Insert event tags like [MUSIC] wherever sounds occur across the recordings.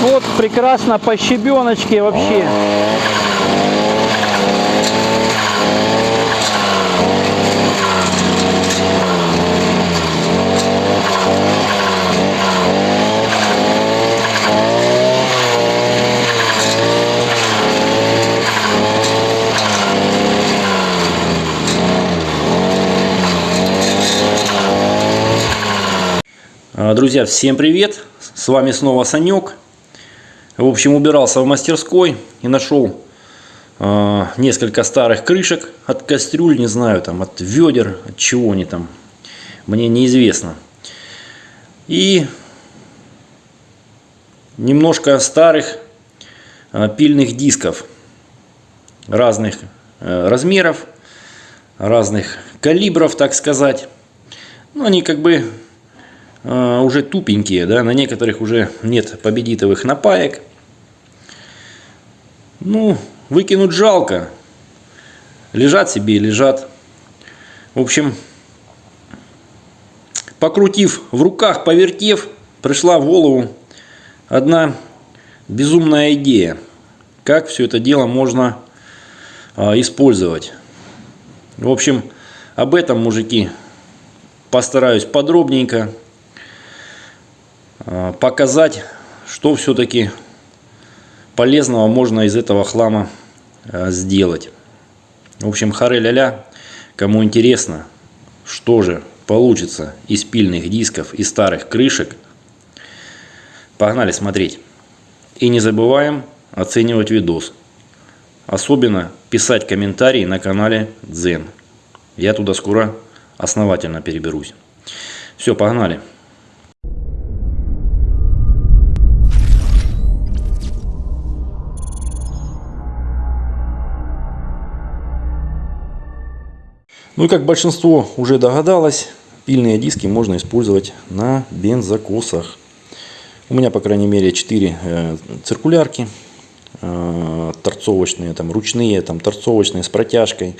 Вот прекрасно по щебеночке вообще. Друзья, всем привет! С вами снова Санек. В общем, убирался в мастерской и нашел э, несколько старых крышек от кастрюль, не знаю, там от ведер, от чего они там, мне неизвестно. И немножко старых э, пильных дисков разных э, размеров, разных калибров, так сказать. Ну, они как бы э, уже тупенькие, да, на некоторых уже нет победитовых напаек. Ну, выкинуть жалко. Лежат себе и лежат. В общем, покрутив в руках, повертев, пришла в голову одна безумная идея. Как все это дело можно а, использовать. В общем, об этом, мужики, постараюсь подробненько а, показать, что все-таки полезного можно из этого хлама а, сделать. В общем, харе ля кому интересно, что же получится из пильных дисков и старых крышек, погнали смотреть. И не забываем оценивать видос. Особенно писать комментарии на канале Дзен. Я туда скоро основательно переберусь. Все, погнали. Ну и как большинство уже догадалось, пильные диски можно использовать на бензокосах. У меня, по крайней мере, 4 э, циркулярки э, торцовочные, там ручные, там торцовочные с протяжкой.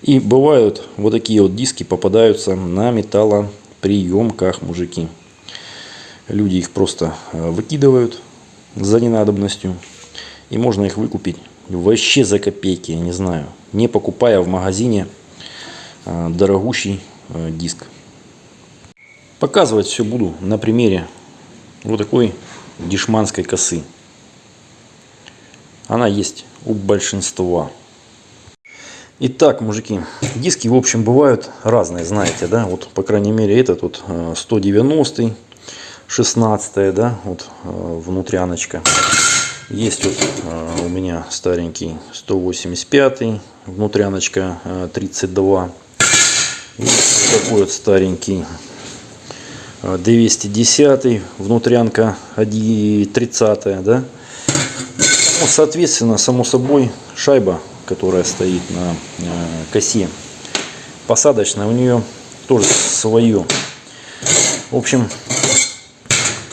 И бывают вот такие вот диски попадаются на металлоприемках, мужики. Люди их просто э, выкидывают за ненадобностью. И можно их выкупить вообще за копейки, я не знаю. Не покупая в магазине дорогущий э, диск. Показывать все буду на примере вот такой дешманской косы. Она есть у большинства. Итак, мужики, диски, в общем, бывают разные, знаете, да, вот, по крайней мере, этот вот 190 16 да, вот внутряночка. Есть вот у меня старенький 185 внутряночка 32. Есть такой вот старенький. 210 внутрянка 30 да? Ну, соответственно само собой шайба которая стоит на косе посадочная у нее тоже свое в общем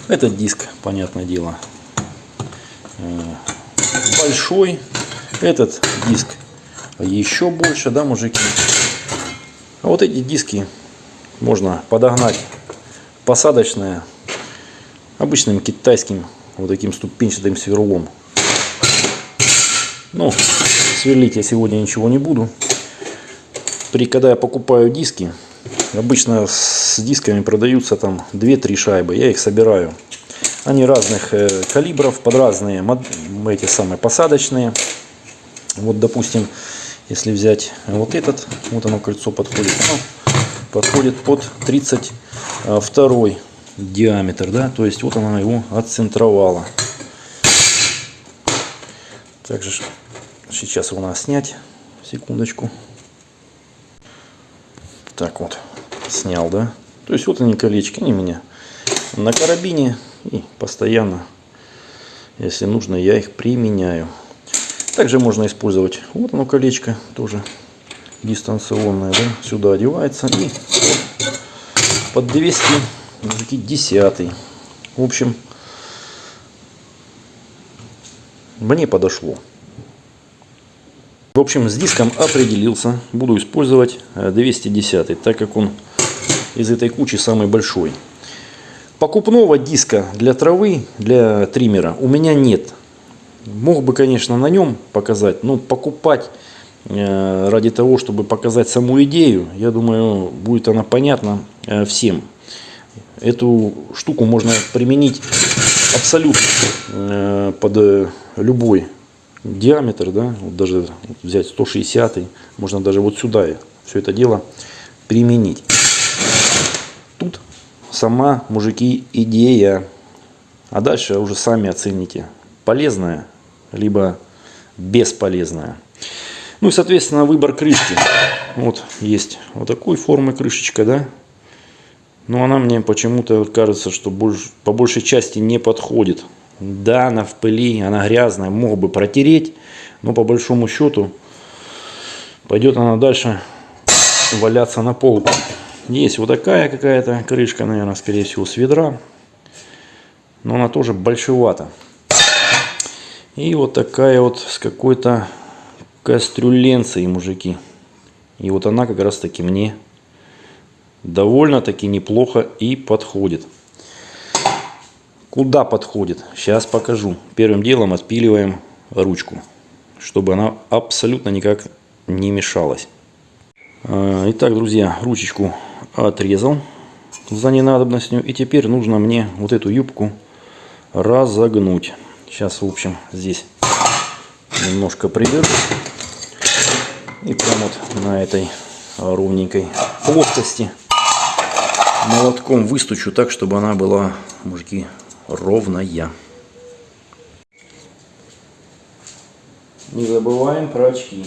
этот диск понятное дело большой. Этот диск еще больше да мужики а вот эти диски можно подогнать посадочная обычным китайским вот таким ступенчатым сверлом. Ну, сверлить я сегодня ничего не буду. При, когда я покупаю диски, обычно с дисками продаются там 2-3 шайбы. Я их собираю. Они разных э, калибров, под разные эти самые посадочные. Вот, допустим, если взять вот этот, вот оно кольцо подходит. Оно подходит под 30 а, диаметр, да, то есть вот она его отцентровала. Также сейчас его надо снять, секундочку. Так вот, снял, да. То есть вот они колечки, они меня на карабине и постоянно, если нужно, я их применяю. Также можно использовать, вот оно колечко, тоже дистанционное, да, сюда одевается и под 210. В общем, мне подошло. В общем, с диском определился. Буду использовать 210, так как он из этой кучи самый большой. По покупного диска для травы, для триммера у меня нет. Мог бы, конечно, на нем показать, но покупать э, ради того, чтобы показать саму идею, я думаю, будет она понятна э, всем. Эту штуку можно применить абсолютно э, под любой диаметр, да, вот даже взять 160, можно даже вот сюда все это дело применить. Тут сама, мужики, идея. А дальше уже сами оцените, полезная, либо бесполезная. Ну и, соответственно, выбор крышки. Вот есть вот такой формы крышечка, да. Но она мне почему-то кажется, что больше, по большей части не подходит. Да, она в пыли, она грязная, мог бы протереть, но по большому счету пойдет она дальше валяться на полке. Есть вот такая какая-то крышка, наверное, скорее всего, с ведра. Но она тоже большевата. И вот такая вот с какой-то кастрюленцией, мужики. И вот она как раз таки мне довольно-таки неплохо и подходит. Куда подходит? Сейчас покажу. Первым делом отпиливаем ручку, чтобы она абсолютно никак не мешалась. А, итак, друзья, ручечку отрезал за ненадобностью. И теперь нужно мне вот эту юбку разогнуть. Сейчас, в общем, здесь немножко приберу. И прям вот на этой ровненькой плоскости молотком выстучу так, чтобы она была, мужики, ровная. Не забываем про очки.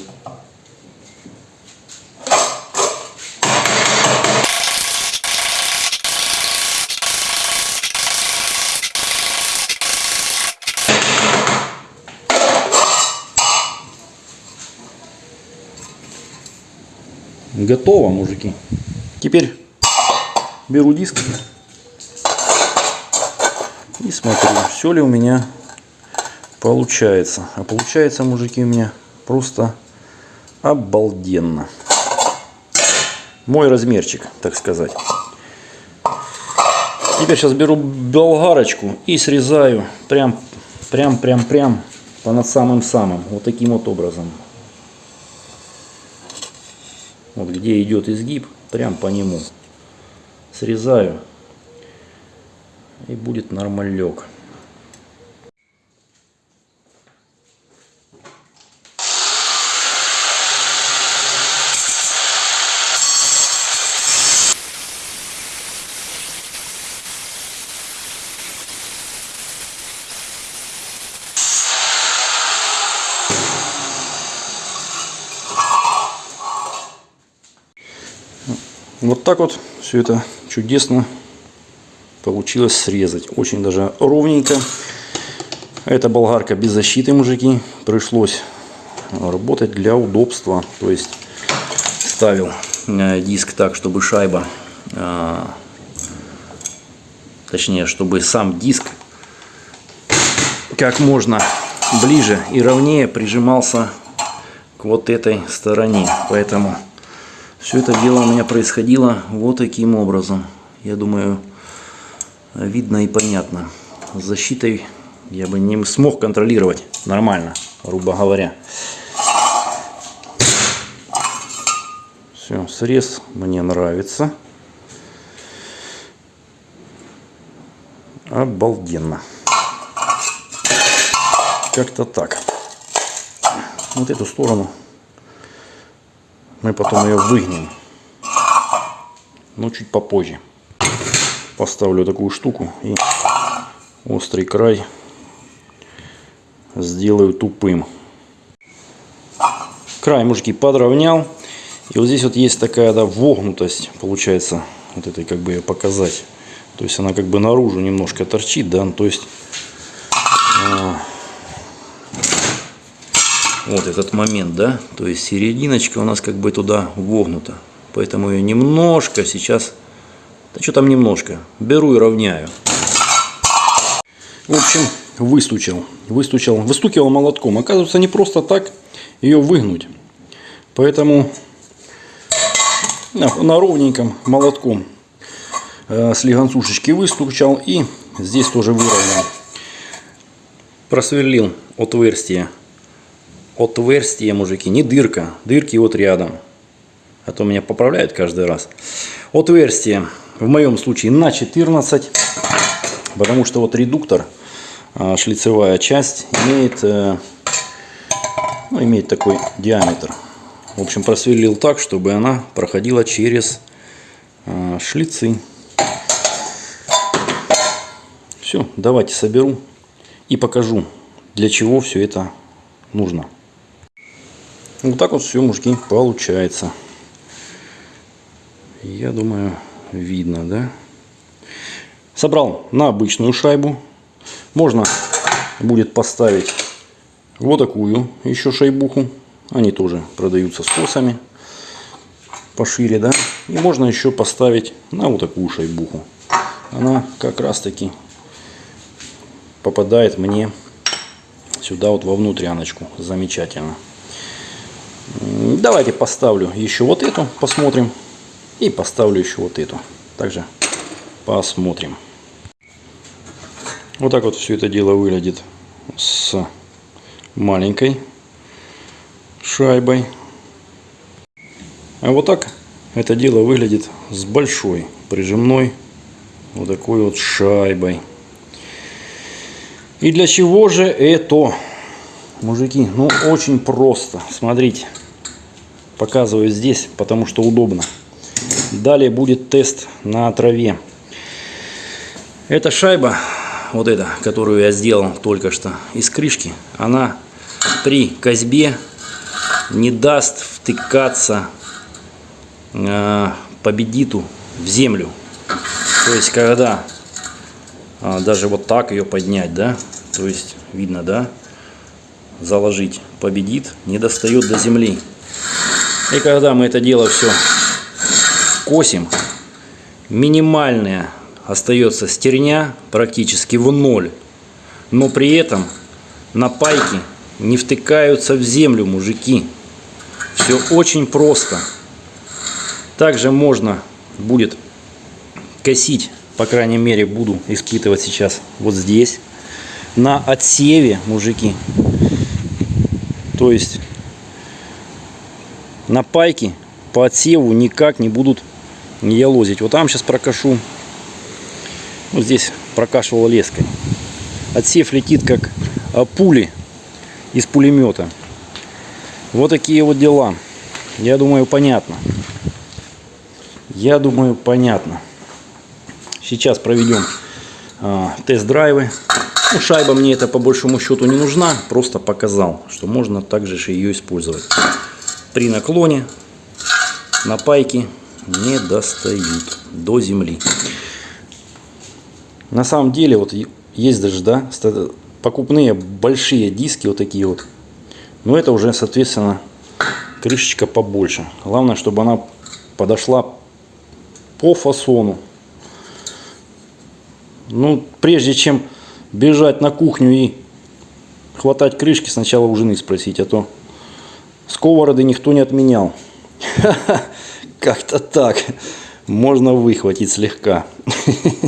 Готово, мужики. Теперь беру диск и смотрю, все ли у меня получается. А получается, мужики, у меня просто обалденно. Мой размерчик, так сказать. Теперь сейчас беру болгарочку и срезаю прям, прям, прям, прям по над самым-самым. Вот таким вот образом. Вот где идет изгиб, прям по нему. Срезаю. И будет нормалек. Вот так вот все это чудесно получилось срезать. Очень даже ровненько. Это болгарка без защиты, мужики. Пришлось работать для удобства. То есть ставил э, диск так, чтобы шайба, э, точнее, чтобы сам диск как можно ближе и ровнее прижимался к вот этой стороне. Поэтому все это дело у меня происходило вот таким образом. Я думаю, видно и понятно. С защитой я бы не смог контролировать нормально, грубо говоря. Все, срез мне нравится. Обалденно. Как-то так. Вот эту сторону мы потом ее выгнем. Но чуть попозже. Поставлю такую штуку и острый край сделаю тупым. Край, мужики, подровнял. И вот здесь вот есть такая да, вогнутость, получается, вот этой как бы ее показать. То есть она как бы наружу немножко торчит, да, то есть а, вот этот момент, да, то есть серединочка у нас как бы туда вогнута. Поэтому ее немножко сейчас, да что там немножко, беру и равняю. В общем, выстучил, выстучил, выстукивал молотком. Оказывается, не просто так ее выгнуть. Поэтому на, на ровненьком молотком э, с легонцушечки выстучал и здесь тоже выровнял. Просверлил отверстие. Отверстие, мужики, не дырка. Дырки вот рядом. А то меня поправляют каждый раз. Отверстие в моем случае на 14. Потому что вот редуктор, а, шлицевая часть, имеет, э, ну, имеет такой диаметр. В общем, просверлил так, чтобы она проходила через а, шлицы. Все, давайте соберу и покажу, для чего все это нужно. Вот так вот все, мужики, получается. Я думаю, видно, да? Собрал на обычную шайбу. Можно будет поставить вот такую еще шайбуху. Они тоже продаются с косами пошире, да. И можно еще поставить на вот такую шайбуху. Она как раз таки попадает мне сюда вот во внутряночку. Замечательно. Давайте поставлю еще вот эту, посмотрим. И поставлю еще вот эту. Также посмотрим. Вот так вот все это дело выглядит с маленькой шайбой. А вот так это дело выглядит с большой прижимной вот такой вот шайбой. И для чего же это, мужики? Ну, очень просто. Смотрите, показываю здесь, потому что удобно. Далее будет тест на траве. Эта шайба, вот эта, которую я сделал только что из крышки, она при козьбе не даст втыкаться э, победиту в землю. То есть, когда а, даже вот так ее поднять, да, то есть, видно, да, заложить победит, не достает до земли. И когда мы это дело все косим, минимальная остается стерня практически в ноль, но при этом на пайке не втыкаются в землю мужики. Все очень просто. Также можно будет косить, по крайней мере, буду испытывать сейчас вот здесь, на отсеве, мужики. То есть на пайке по отсеву никак не будут не ялозить. Вот там сейчас прокашу. Вот здесь прокашивал леской. Отсев летит как а, пули из пулемета. Вот такие вот дела. Я думаю, понятно. Я думаю, понятно. Сейчас проведем э, тест-драйвы. Ну, шайба мне это по большому счету не нужна. Просто показал, что можно также же ее использовать. При наклоне на пайке не достают до земли. На самом деле, вот есть даже, да, покупные большие диски, вот такие вот. Но это уже, соответственно, крышечка побольше. Главное, чтобы она подошла по фасону. Ну, прежде чем бежать на кухню и хватать крышки, сначала у жены спросить, а то сковороды никто не отменял. [LAUGHS] Как-то так. Можно выхватить слегка. [LAUGHS]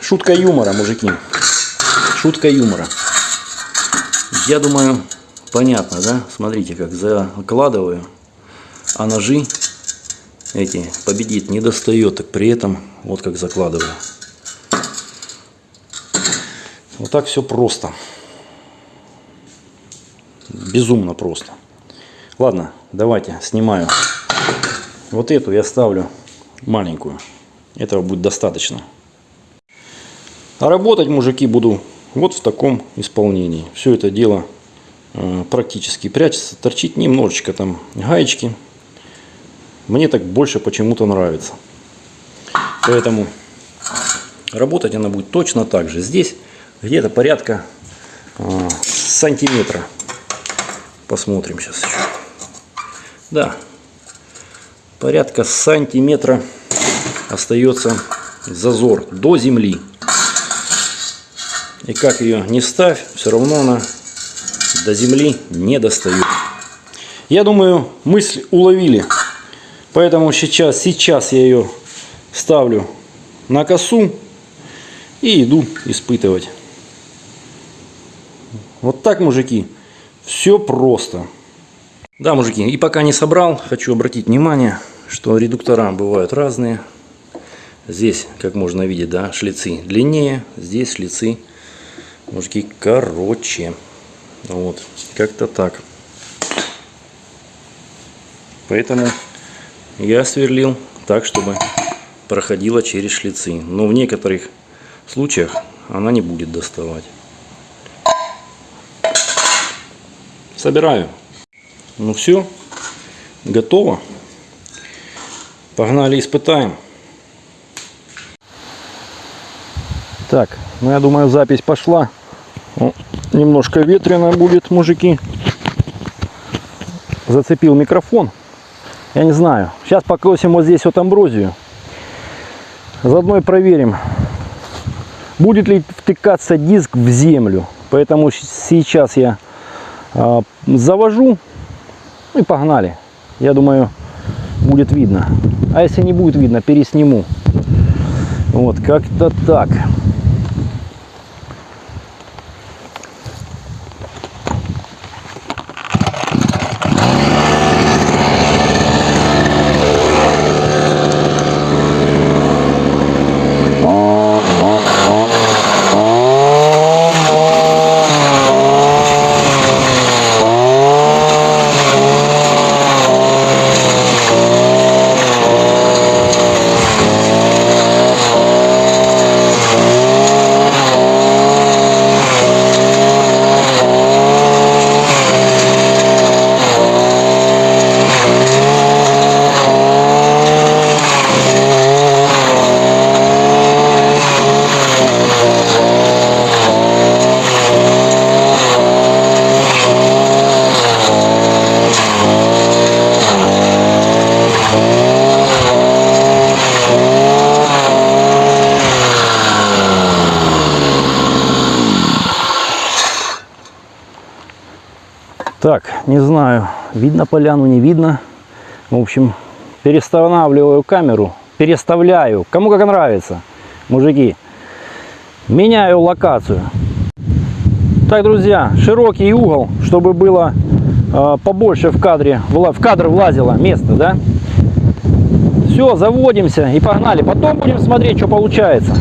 Шутка юмора, мужики. Шутка юмора. Я думаю, понятно, да? Смотрите, как закладываю. А ножи эти победит не достает, так при этом вот как закладываю. Вот так все просто. Безумно просто. Ладно, давайте снимаю. Вот эту я ставлю маленькую. Этого будет достаточно. А работать, мужики, буду вот в таком исполнении. Все это дело э, практически прячется. Торчит немножечко там гаечки. Мне так больше почему-то нравится. Поэтому работать она будет точно так же. Здесь где-то порядка э, сантиметра. Посмотрим сейчас еще. Да, порядка сантиметра остается зазор до земли. И как ее не ставь, все равно она до земли не достает. Я думаю, мысль уловили. Поэтому сейчас, сейчас я ее ставлю на косу и иду испытывать. Вот так, мужики, все просто. Да, мужики, и пока не собрал, хочу обратить внимание, что редуктора бывают разные. Здесь, как можно видеть, да, шлицы длиннее, здесь шлицы, мужики, короче. Вот, как-то так. Поэтому я сверлил так, чтобы проходила через шлицы. Но в некоторых случаях она не будет доставать. Собираю. Ну все, готово. Погнали испытаем. Так, ну я думаю, запись пошла. Ну, немножко ветрено будет, мужики. Зацепил микрофон. Я не знаю. Сейчас покосим вот здесь вот амброзию. Заодно и проверим, будет ли втыкаться диск в землю. Поэтому сейчас я завожу и погнали. Я думаю, будет видно. А если не будет видно, пересниму. Вот, как-то так. Так, не знаю, видно поляну, не видно. В общем, перестанавливаю камеру, переставляю, кому как нравится, мужики. Меняю локацию. Так, друзья, широкий угол, чтобы было э, побольше в кадре, в, кадр влазило место, да? Все, заводимся и погнали. Потом будем смотреть, что получается.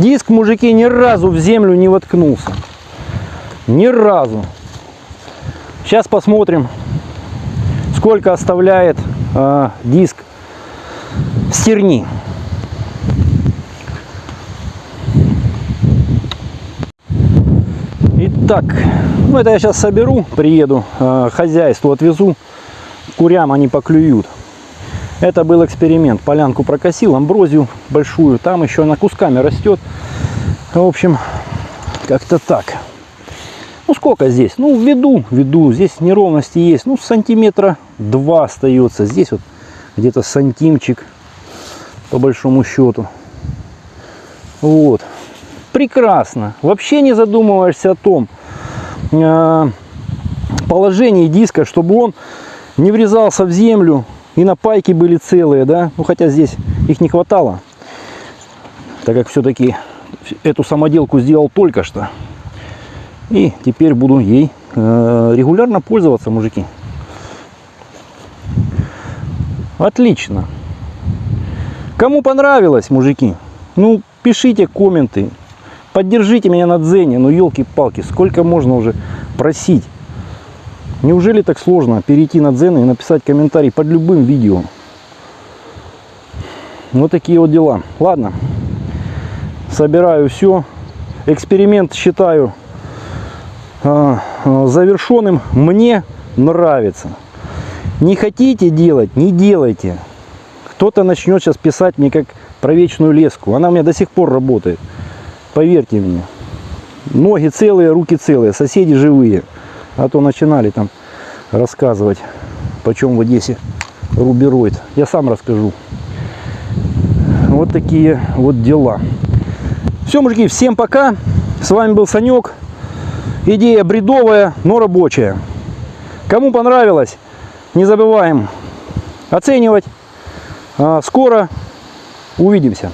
Диск, мужики, ни разу в землю не воткнулся. Ни разу. Сейчас посмотрим, сколько оставляет э, диск стерни. Итак, ну это я сейчас соберу, приеду, э, хозяйству отвезу, курям они поклюют. Это был эксперимент. Полянку прокосил, амброзию большую. Там еще она кусками растет. В общем, как-то так. Ну сколько здесь? Ну введу, введу. Здесь неровности есть. Ну сантиметра два остается. Здесь вот где-то сантимчик по большому счету. Вот. Прекрасно. Вообще не задумываешься о том э, положении диска, чтобы он не врезался в землю и на пайки были целые, да. Ну хотя здесь их не хватало, так как все-таки эту самоделку сделал только что. И теперь буду ей э, регулярно пользоваться, мужики. Отлично. Кому понравилось, мужики, ну пишите комменты, поддержите меня на дзене, ну елки-палки, сколько можно уже просить. Неужели так сложно перейти на дзен и написать комментарий под любым видео? Вот такие вот дела. Ладно, собираю все. Эксперимент считаю э, э, завершенным. Мне нравится. Не хотите делать, не делайте. Кто-то начнет сейчас писать мне как про вечную леску. Она у меня до сих пор работает. Поверьте мне. Ноги целые, руки целые, соседи живые. А то начинали там рассказывать, почем в Одессе рубероид. Я сам расскажу. Вот такие вот дела. Все, мужики, всем пока. С вами был Санек. Идея бредовая, но рабочая. Кому понравилось, не забываем оценивать. А, Скоро увидимся.